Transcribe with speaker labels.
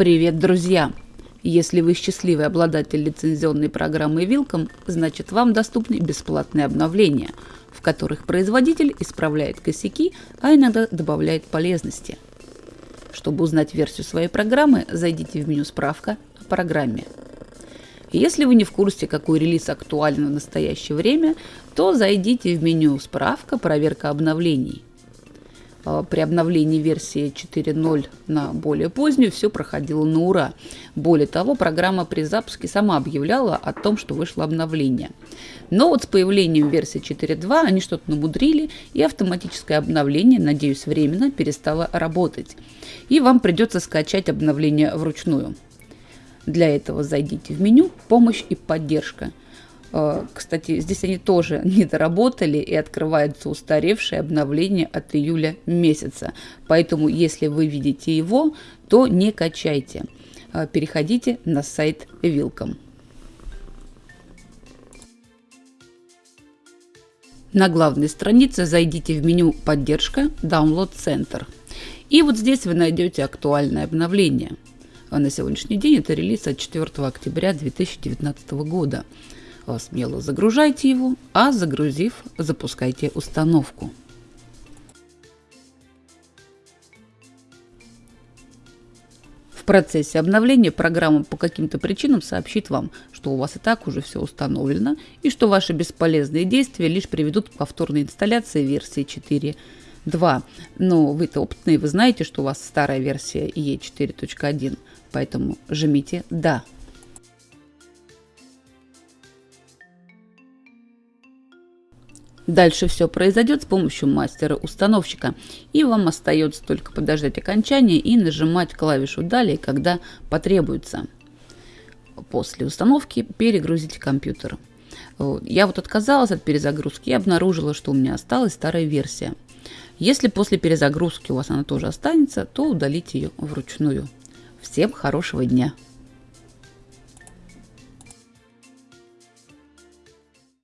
Speaker 1: Привет, друзья! Если вы счастливый обладатель лицензионной программы Вилком, значит вам доступны бесплатные обновления, в которых производитель исправляет косяки, а иногда добавляет полезности. Чтобы узнать версию своей программы, зайдите в меню «Справка» о программе. Если вы не в курсе, какой релиз актуален в настоящее время, то зайдите в меню «Справка. Проверка обновлений». А, при обновлении версии 4.0 на более позднюю все проходило на ура. Более того, программа при запуске сама объявляла о том, что вышло обновление. Но вот с появлением версии 4.2 они что-то намудрили, и автоматическое обновление, надеюсь, временно перестало работать. И вам придется скачать обновление вручную. Для этого зайдите в меню «Помощь и поддержка». Э, кстати, здесь они тоже не доработали и открывается устаревшее обновление от июля месяца. Поэтому, если вы видите его, то не качайте. Э, переходите на сайт Вилком. На главной странице зайдите в меню «Поддержка», «Download Center». И вот здесь вы найдете актуальное обновление. А на сегодняшний день это релиз от 4 октября 2019 года. Смело загружайте его, а загрузив, запускайте установку. В процессе обновления программа по каким-то причинам сообщит вам, что у вас и так уже все установлено и что ваши бесполезные действия лишь приведут к повторной инсталляции версии 4.2. Но вы-то опытные, вы знаете, что у вас старая версия E4.1, поэтому жмите «Да». Дальше все произойдет с помощью мастера-установщика, и вам остается только подождать окончания и нажимать клавишу «Далее», когда потребуется. После установки перегрузите компьютер. Я вот отказалась от перезагрузки и обнаружила, что у меня осталась старая версия. Если после перезагрузки у вас она тоже останется, то удалите ее вручную. Всем хорошего дня!